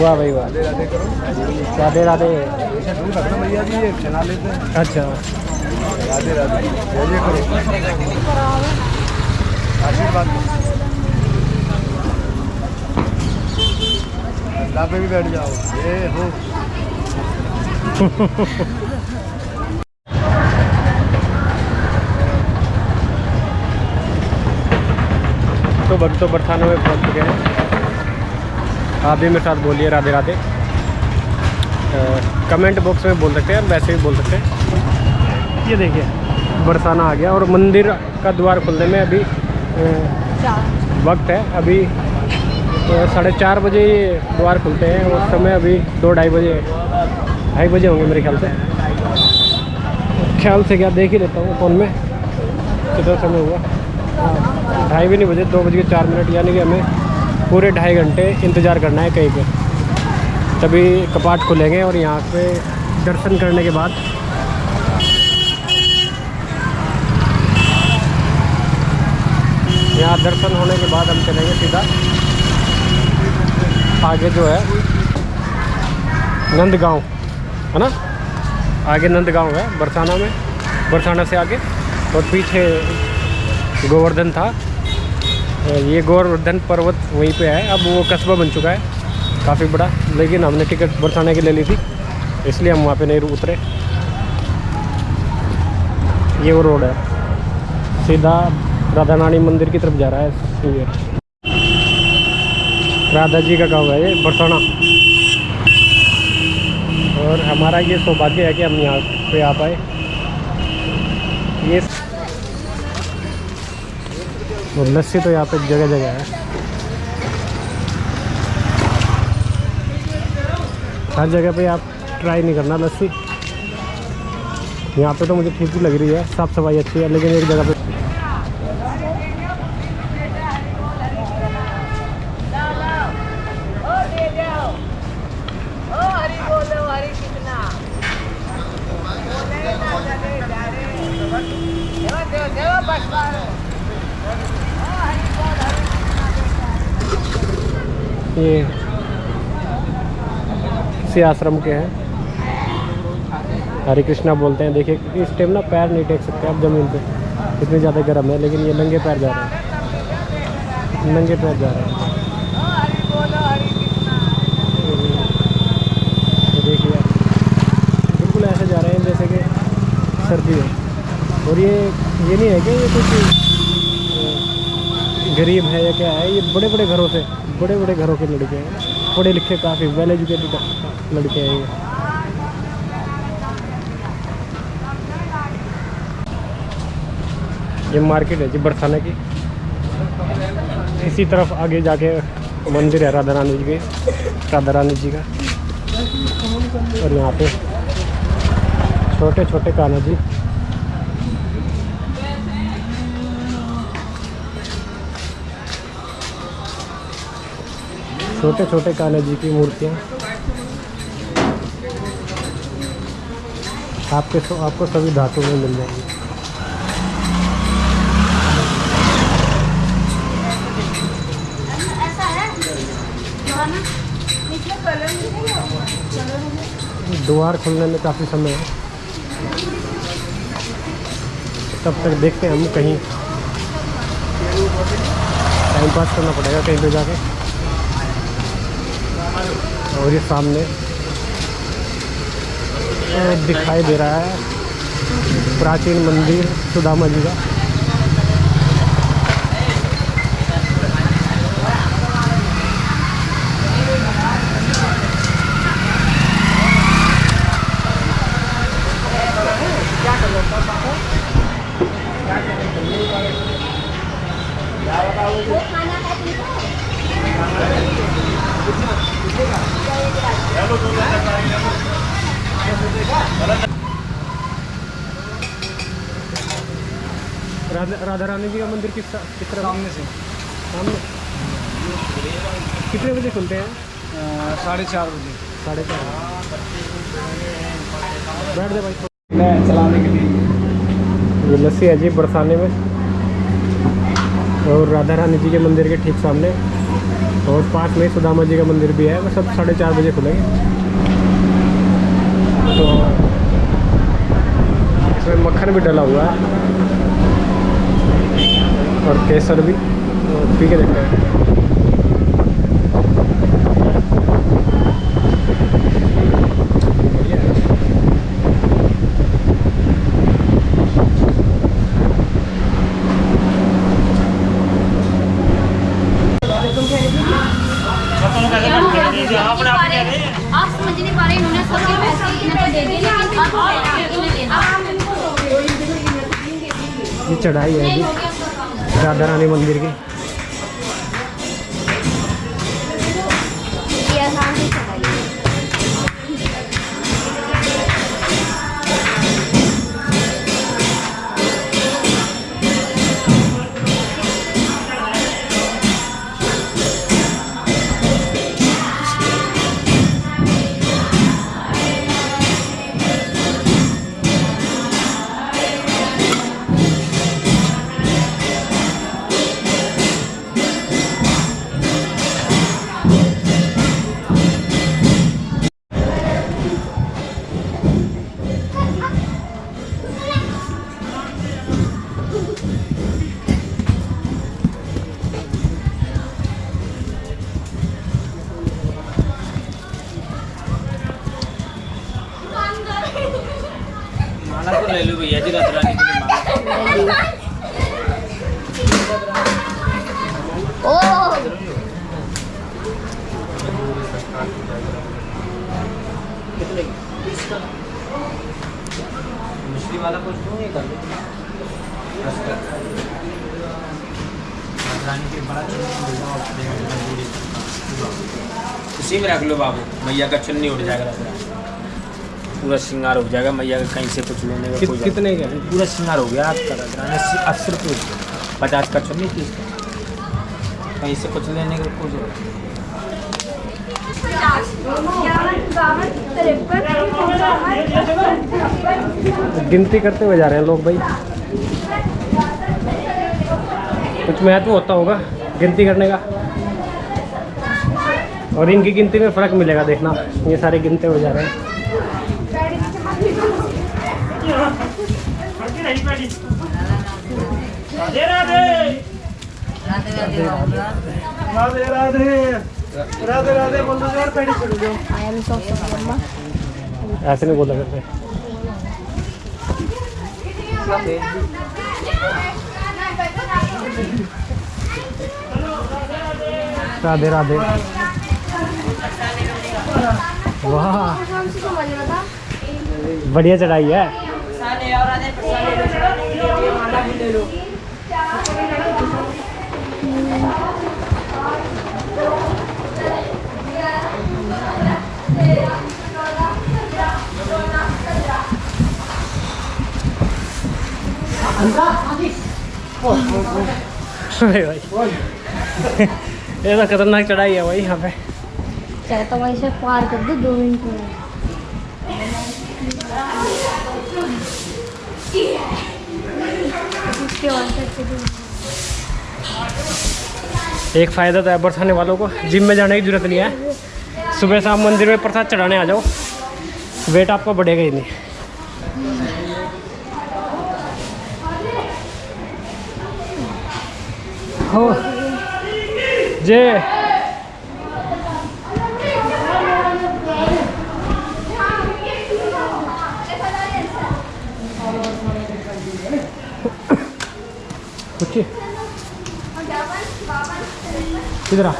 वाह भाई वाह। राधे राधे अच्छा। राधे राधे। जय करो। आशीर्वाद दो। अल्लाह पे भी बैठ जाओ। ये हो। तो भक्तों बरसाना में पहुँच चुके हैं। आप भी मेरे साथ बोलिए राधे राधे। कमेंट बॉक्स में बोल सकते हैं वैसे भी बोल सकते हैं। ये देखिए बरसाना आ गया और मंदिर का द्वार खुलने में अभी वक्त है। अभी साढ़े चार बजे द्वार खुलते हैं उस समय अभी दो ढाई बजे ढाई बजे होंगे मेरे ख्याल से। ख्याल से क्या देख ही लेता हूँ फ़ोन में कितना समय हुआ। हाँ, ढाई भी नहीं बजे दो बज के चार मिनट यानी कि हमें पूरे ढाई घंटे इंतज़ार करना है कहीं पे। तभी कपाट खुलेंगे और यहाँ पे दर्शन करने के बाद यहाँ दर्शन होने के बाद हम चलेंगे सीधा आगे जो है नंदगांव, है ना? आगे नंदगांव है, बरसाना में, बरसाना से आगे, और पीछे गोवर्धन था। ये गोवर्धन पर्वत वहीं पे है। अब वो कस्बा बन चुका है, काफ़ी बड़ा, लेकिन हमने टिकट बरसाने की ले ली थी, इसलिए हम वहाँ पे नहीं उतरे। ये वो रोड है। सीधा राधा रानी मंदिर की तरफ़ जा रहा है राधा जी का गाँव है ये, बरसाना। और हमारा ये सौभाग्य है कि हम यहाँ पे आ पाए। ये और लस्सी तो यहाँ पे जगह जगह है। हर जगह पे आप ट्राई नहीं करना लस्सी। यहाँ पे तो मुझे ठीक ही लग रही है, साफ़ सफ़ाई अच्छी है, लेकिन एक जगह पे ये इसी आश्रम के हैं। हरे कृष्णा बोलते हैं देखिए इस टाइम ना पैर नहीं टेक सकते आप ज़मीन पे। इतनी ज़्यादा गर्म है लेकिन ये नंगे पैर जा रहे हैं। नंगे पैर जा रहे हैं। देखिए आप, बिल्कुल ऐसे जा रहे हैं जैसे कि सर्दी है। और ये ये नहीं है कि ये कुछ गरीब है या क्या है ये बड़े बड़े घरों से बड़े बड़े घरों के लड़के हैं। पढ़े लिखे काफ़ी वेल एजुकेटेड लड़के हैं ये। ये मार्केट है जी बरसाना की। इसी तरफ़ आगे जाके मंदिर है राधा रानी जी के, राधा रानी जी का। और यहाँ पे छोटे छोटे कान्हा जी। छोटे छोटे कान्हा जी की मूर्तियाँ। आपके आपको सभी धातु में मिल जाएँगी। ऐसा जो ना इसमें कलर नहीं कलर द्वार खुलने में काफ़ी समय है। तब तक देखते हैं हम कहीं। टाइम पास करना पड़ेगा कहीं पे जाके। और ये सामने दिखाई दे रहा है प्राचीन मंदिर सुदामा जी का वो खाना है तुमको राधा रानी जी का मंदिर किस किस तरह? सामने से। सामने। कितने बजे खुलते हैं? साढ़े चार बजे। साढ़े चार बैठ दे भाई। मैं चलाने के लिए। लस्सी है जी बरसाने में। और राधा रानी जी के मंदिर के ठीक सामने। और पास में सुदामा जी का मंदिर भी है वो सब साढ़े चार बजे खुलेंगे। तो इसमें मक्खन भी डला हुआ है। और केसर भी तो पी के देखते हैं है। चढ़ाई है राधा रानी मंदिर की। मैया का चुन्नी उठ जाएगा पूरा श्रृंगार हो जाएगा मैया का कहीं से कुछ लेने का कोई कितने का? पूरा श्रृंगार हो गया आपका रानी अस्सी अस्सी रुपये पचास का चुन्नी तीस का कहीं से कुछ लेने का नहीं। गिनती करते हुए जा रहे हैं लोग भाई। कुछ महत्व होता होगा गिनती करने का। और इनकी गिनती में फ़र्क मिलेगा देखना। ये सारे गिनते हो जा रहे हैं। राधे राधे। राधे राधे बोल दो यार पैडी चढ़ जाओ ऐसे नहीं बोला करते। राधे राधे। वाह। बढ़िया चढ़ाई है। ये तो खतरनाक चढ़ाई है भाई यहाँ पे। चलो तो वहीं से पार कर दो मिनट में। एक फ़ायदा तो है बरसाने वालों को, जिम में जाने की ज़रूरत नहीं है। सुबह शाम मंदिर में प्रसाद चढ़ाने आ जाओ, वेट आपका बढ़ेगा ही नहीं। हो। जे कुछ इधर आ।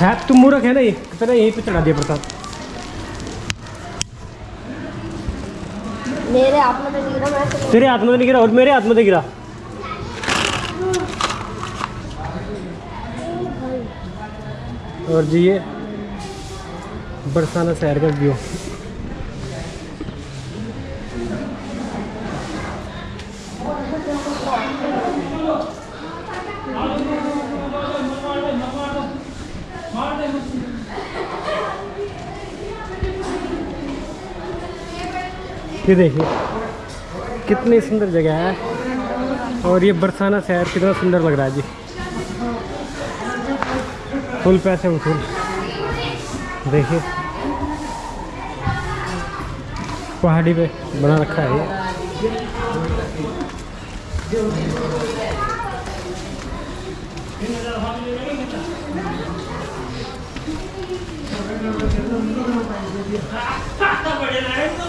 है तुम मूर्ख है ना ये? तेरा यहीं पे चढ़ा दिया प्रसाद। मेरे हाथ में तो नहीं गिरा मैं तो तेरे हाथ में तो नहीं गिरा और मेरे हाथ में तो गिरा। और जी ये बरसाना शहर का व्यू। ये देखिए, कितनी सुंदर जगह है। और ये बरसाना शहर कितना सुंदर लग रहा है जी। फुल पैसे वसूल देखिए। पहाड़ी पे बना रखा है ये।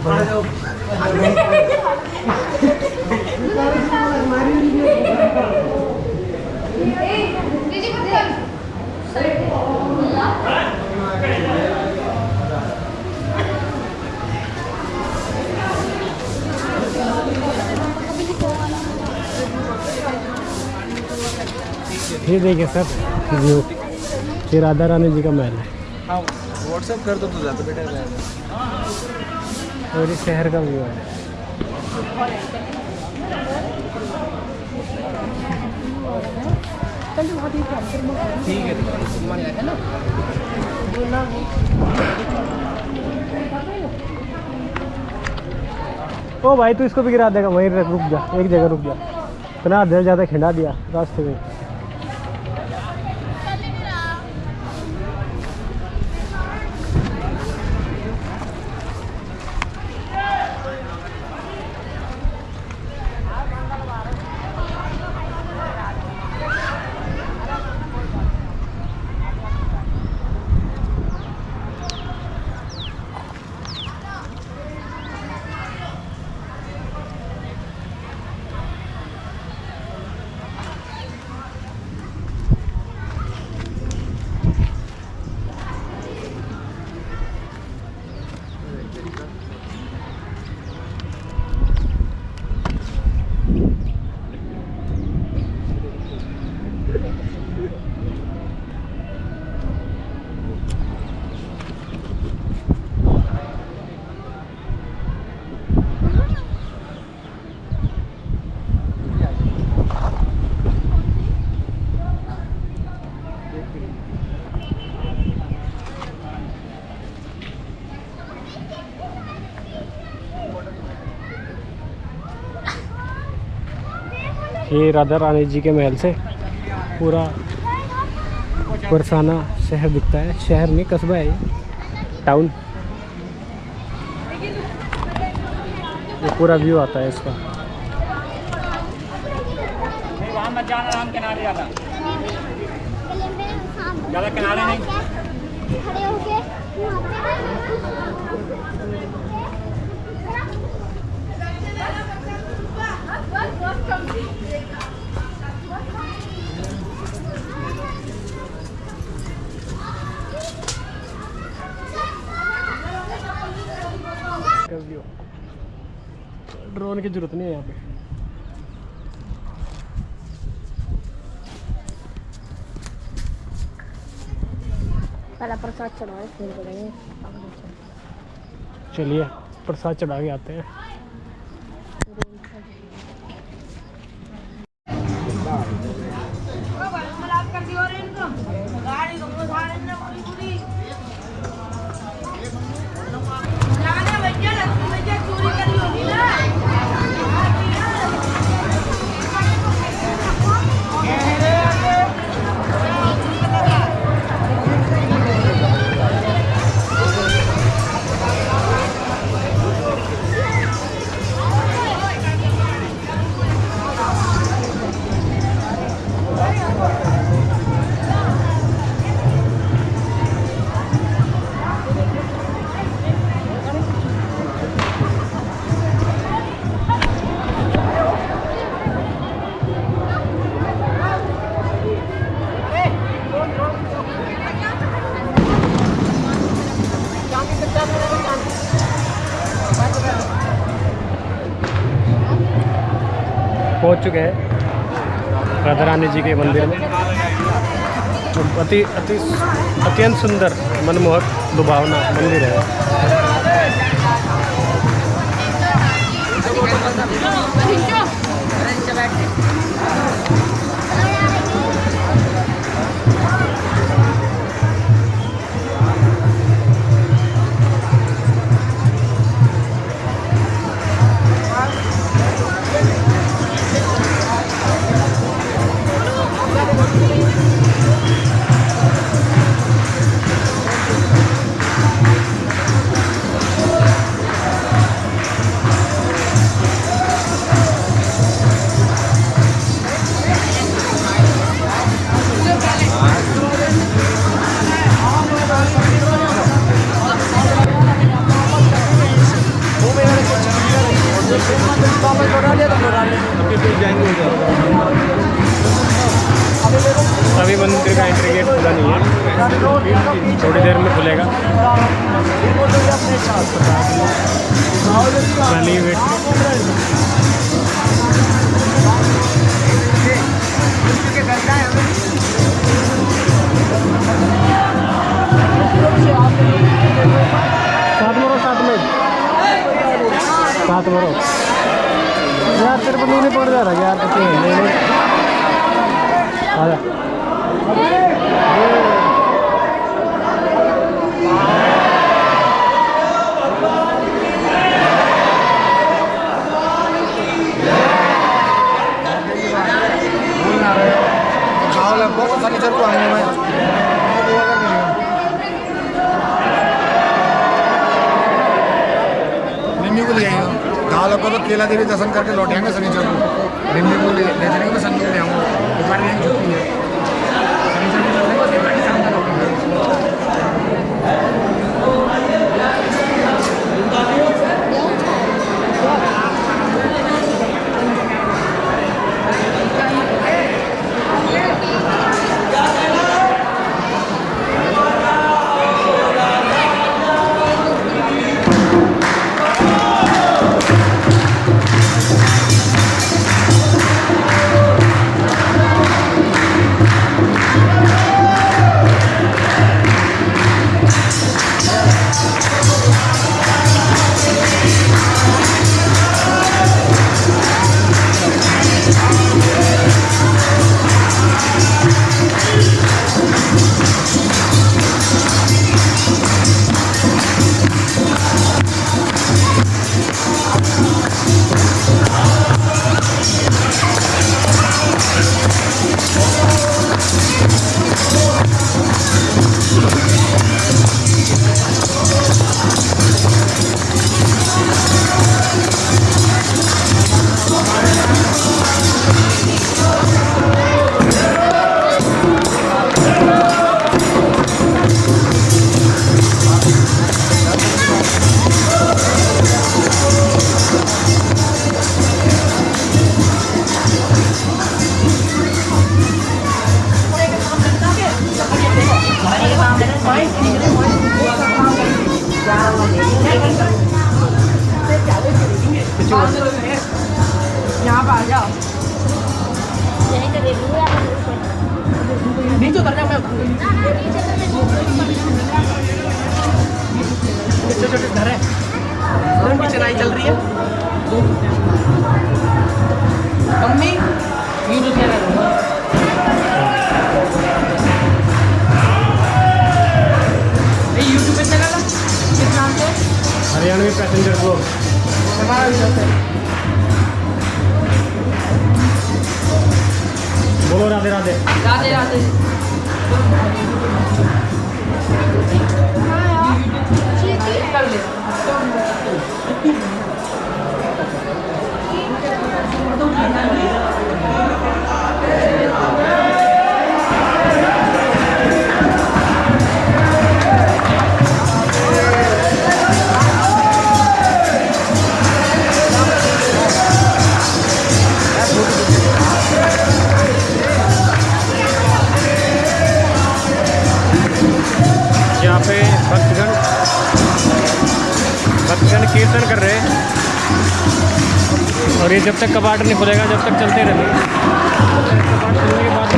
ये देखिए सर व्यू राधा रानी जी का महल है। हाँ व्हाट्सएप कर दो तो ज़्यादा बेटर रहेगा और ये शहर का व्यू है। ठीक है ओ भाई तू इसको भी गिरा देगा वहीं रुक जा एक जगह रुक जा। इतना दिल ज़्यादा खिंडा दिया रास्ते में। ये राधा रानी जी के महल से पूरा बरसाना शहर दिखता है। शहर नहीं कस्बा है टाउन ये पूरा व्यू आता है इसका। वहाँ मत जाना राम किनारे ज़्यादा ज़्यादा किनारे नहीं खड़े होके व्यू ड्रोन की ज़रूरत नहीं है यहाँ पे। पहला प्रसाद चढ़ा चलिए प्रसाद चढ़ा के आते हैं। पहुँच चुके हैं। राधा रानी जी के मंदिर में। तो अति अति, अत्यंत सुंदर मनमोहक दुभावना मंदिर है। में खुलेगा। साथ मरो साथ में। साथ मरो। यार, तेरे पड़ जा रहा यार नहीं नहीं। आजा। खाओ लगभग तो फर्नीचर को में निम्मी को ले आएगा दाल लोग को तो केला देवी दर्शन करके लौटेंगे शनिचर को निम्मी को ले 那那你得那这个 जब तक कबाट नहीं खुलेगा जब तक चलते रहेंगे कबाट खुलने के बाद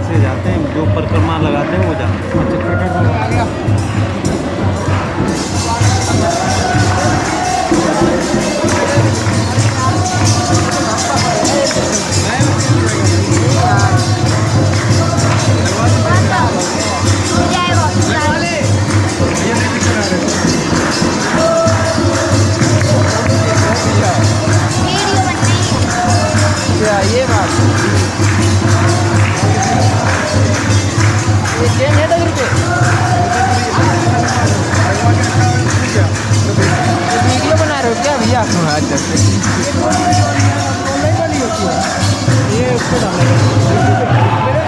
से जाते हैं जो परिक्रमा लगाते हैं वो जाते हैं। चेंज है दस रुपये वीडियो बना रहे हो क्या भैया अच्छा ये उसको डालेगा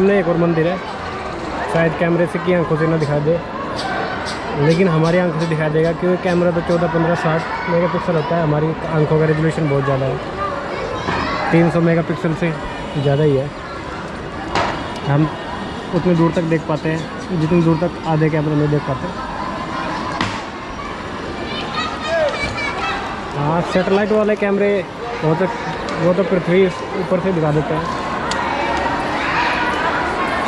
सामने एक और मंदिर है। शायद कैमरे से की आँखों से ना दिखा दे। लेकिन हमारी आँखों से दिखा देगा क्योंकि कैमरा तो चौदह, पंद्रह, साठ मेगा पिक्सल होता है। हमारी आँखों का रेजोल्यूशन बहुत ज़्यादा है। तीन सौ मेगा पिक्सल से ज़्यादा ही है। हम उतनी दूर तक देख पाते हैं। जितनी दूर तक आधे कैमरे में देख पाते हैं। हाँ सेटेलाइट वाले कैमरे वो तो वो तो पृथ्वी ऊपर से दिखा देते हैं।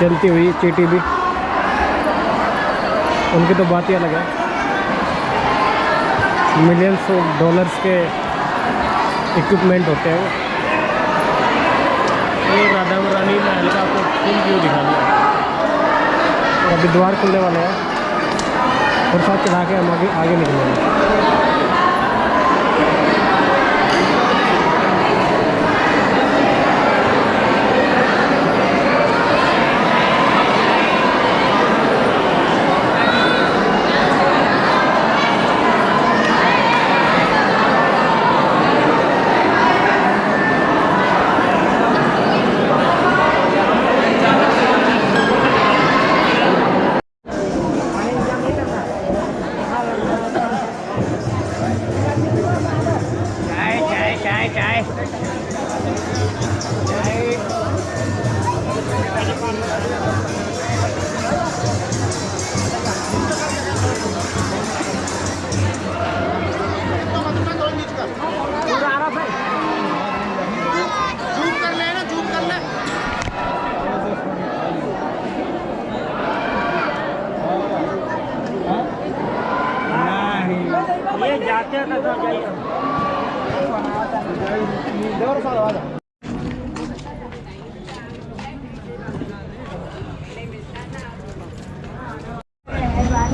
चलती हुई चीटी भी। उनकी तो बात ही अलग है। मिलियंस ऑफ़ डॉलर्स के इक्विपमेंट होते हैं वो। ये राधा रानी महल का आपको फुल व्यू दिखा दिया। अभी द्वार खुलने वाले हैं। और साथ चढ़ा के हम आगे आगे निकलेंगे।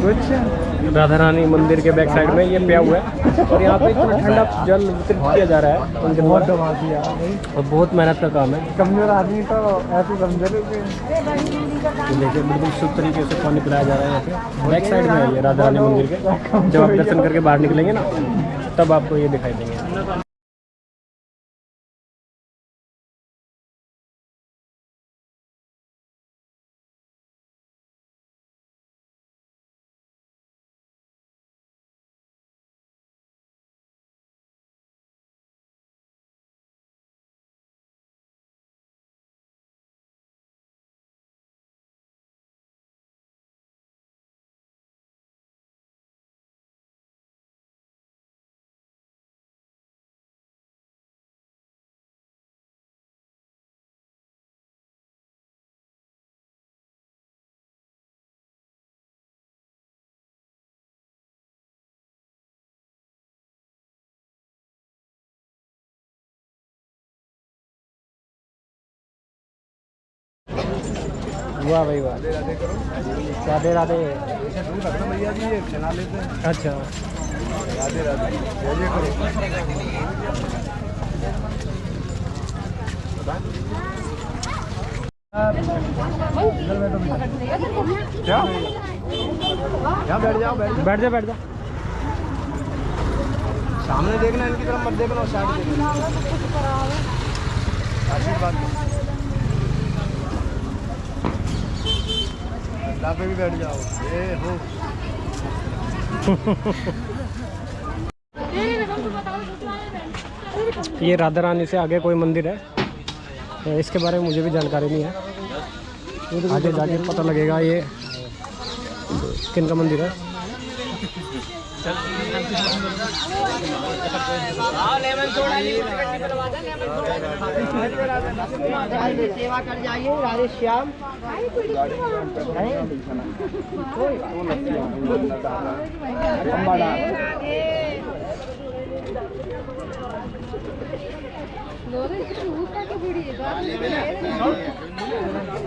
कुछ राधा रानी मंदिर के बैक साइड में ये पिया हुआ है। और यहाँ पे इतना ठंडा जल वितरित किया जा रहा है उनके बहुत और बहुत मेहनत का काम है। कमज़ोर आदमी तो ऐसे कमज़ोर देखिए बिल्कुल शुभ तरीके से पानी पिलाया जा रहा है यहाँ पे। बैक साइड में है ये राधा रानी मंदिर के। जब आप दर्शन करके बाहर निकलेंगे ना तब आपको ये दिखाई देंगे। वाह भाई वाह। राधे राधे। भैया जी ये चला लेते हैं अच्छा। राधे राधे करो क्या? यहाँ बैठ जाओ बैठ बैठ जा बैठ जा। सामने देखना इनकी तरफ़ मत देखना और साइड देखना। आशीर्वाद। भी बैठ जाओ। ये हो। ये राधा रानी से आगे कोई मंदिर है? तो इसके बारे में मुझे भी जानकारी नहीं है। आगे जाके पता लगेगा ये किन का मंदिर है। सेवा कर जाइए राधे श्याम लोरे शूट का तो है।